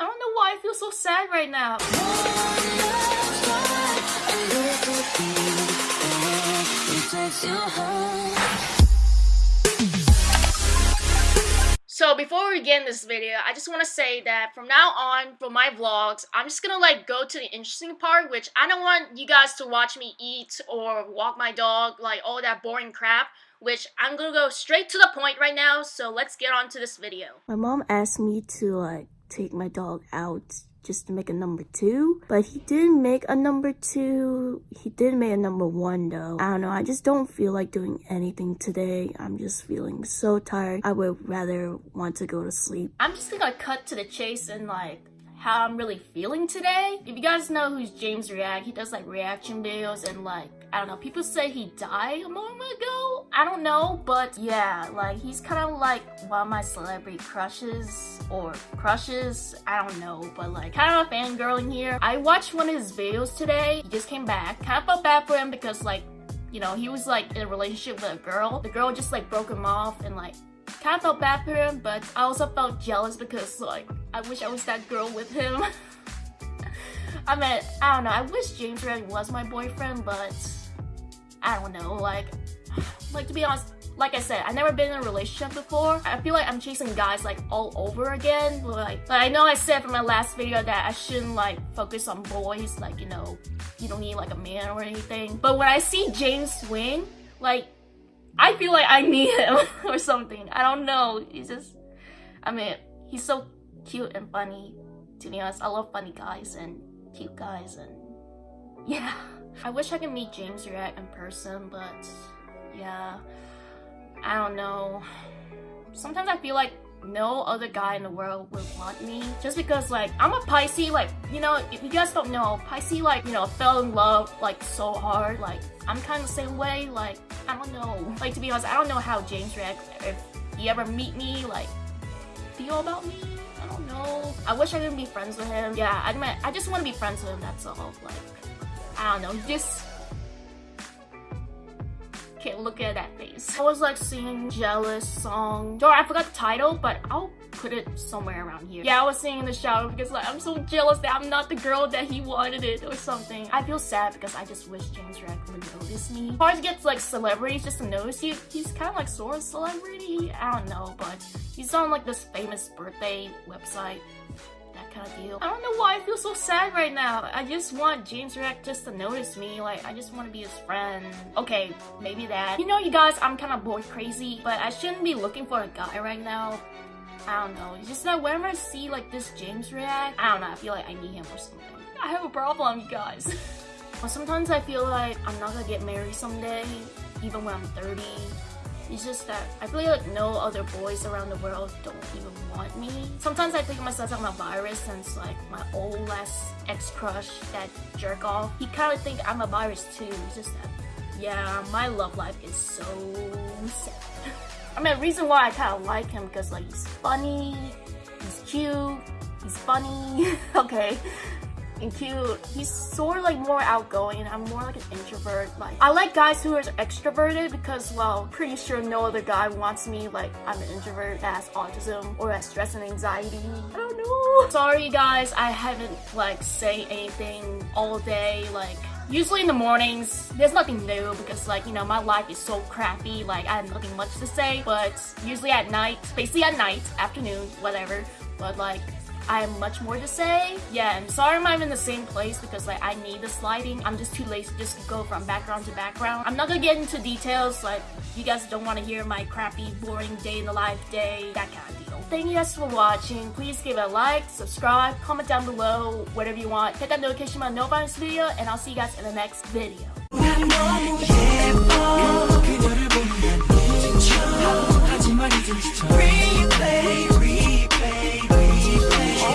I don't know why I feel so sad right now. So before we begin this video, I just want to say that from now on, for my vlogs, I'm just gonna like go to the interesting part, which I don't want you guys to watch me eat or walk my dog, like all that boring crap, which I'm gonna go straight to the point right now, so let's get on to this video. My mom asked me to like take my dog out just to make a number two. But he didn't make a number two. He did make a number one though. I don't know. I just don't feel like doing anything today. I'm just feeling so tired. I would rather want to go to sleep. I'm just gonna cut to the chase and like how I'm really feeling today. If you guys know who's James React, he does like reaction videos and like, I don't know, people say he died a moment ago. I don't know, but yeah, like he's kind of like one of my celebrity crushes or crushes. I don't know, but like kind of a fangirl in here. I watched one of his videos today. He just came back. Kind of felt bad for him because like you know, he was like in a relationship with a girl. The girl just like broke him off and like kind of felt bad for him, but I also felt jealous because like I wish I was that girl with him. I mean, I don't know. I wish James Red was my boyfriend, but I don't know. Like, like to be honest, like I said, I've never been in a relationship before. I feel like I'm chasing guys like all over again. Like, like I know I said from my last video that I shouldn't like focus on boys. Like, you know, you don't need like a man or anything. But when I see James swing, like, I feel like I need him or something. I don't know. He's just, I mean, he's so cute and funny. To be honest, I love funny guys and cute guys and yeah. I wish I could meet James React in person, but yeah. I don't know. Sometimes I feel like no other guy in the world would want me just because like I'm a Pisces like you know if you guys don't know Pisces like you know fell in love like so hard like I'm kind of the same way like I don't know like to be honest I don't know how James reacts if he ever meet me like feel about me I don't know. I wish I could be friends with him. Yeah I I just want to be friends with him that's all like I don't know just can't look at that face. I was like singing Jealous song. Or I forgot the title, but I'll put it somewhere around here. Yeah, I was singing in the shower because like I'm so jealous that I'm not the girl that he wanted it or something. I feel sad because I just wish James React would notice me. Hard to get like celebrities just to notice you. He's kind of like sort of celebrity. I don't know, but he's on like this famous birthday website I don't know why I feel so sad right now. I just want James React just to notice me. Like, I just want to be his friend. Okay, maybe that. You know, you guys, I'm kind of boy crazy, but I shouldn't be looking for a guy right now. I don't know. It's just that whenever I see like this James React, I don't know. I feel like I need him or something. I have a problem, you guys. well, sometimes I feel like I'm not gonna get married someday, even when I'm 30. It's just that I feel like no other boys around the world don't even want me. Sometimes I think of myself I'm a virus since like my old last ex-crush, that jerk off, he kind of think I'm a virus too. It's just that, yeah, my love life is so sad. I mean, the reason why I kind of like him because like he's funny, he's cute, he's funny, okay and cute. He's sort of like more outgoing. I'm more like an introvert. Like I like guys who are extroverted because well, pretty sure no other guy wants me like I'm an introvert that has autism or has stress and anxiety. I don't know. Sorry guys, I haven't like say anything all day. Like usually in the mornings there's nothing new because like you know my life is so crappy like i have nothing much to say but usually at night basically at night afternoon whatever but like I have much more to say. Yeah, and sorry I'm in the same place because like I need the sliding. I'm just too lazy to just go from background to background. I'm not gonna get into details like you guys don't want to hear my crappy, boring day in the life day, that kind of deal. Thank you guys for watching. Please give it a like, subscribe, comment down below, whatever you want. Hit that notification bell to this video, and I'll see you guys in the next video.